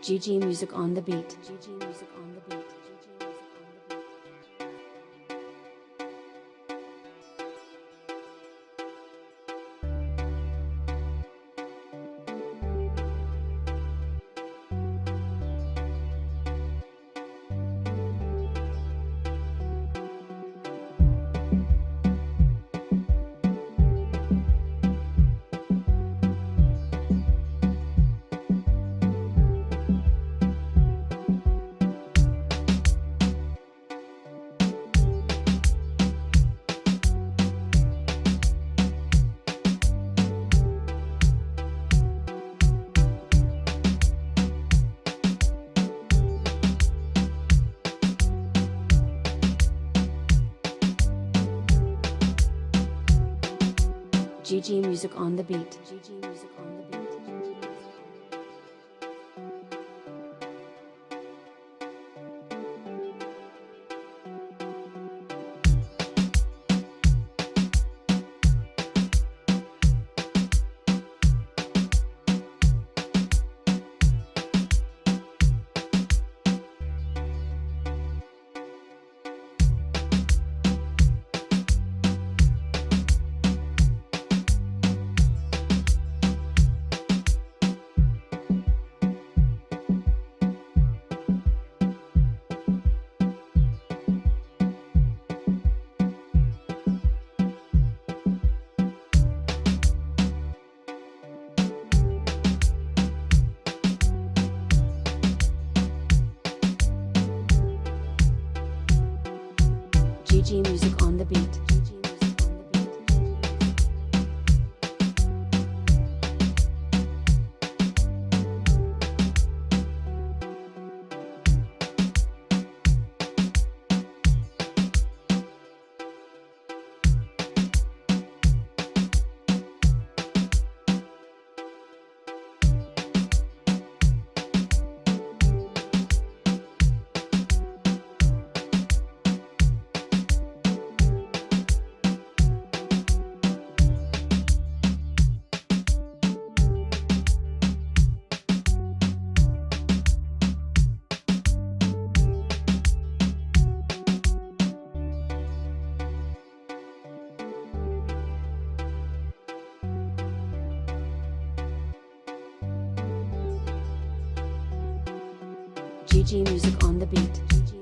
GG Music on the beat. GG Music on the beat. GG Music on the beat. GG Music on the beat.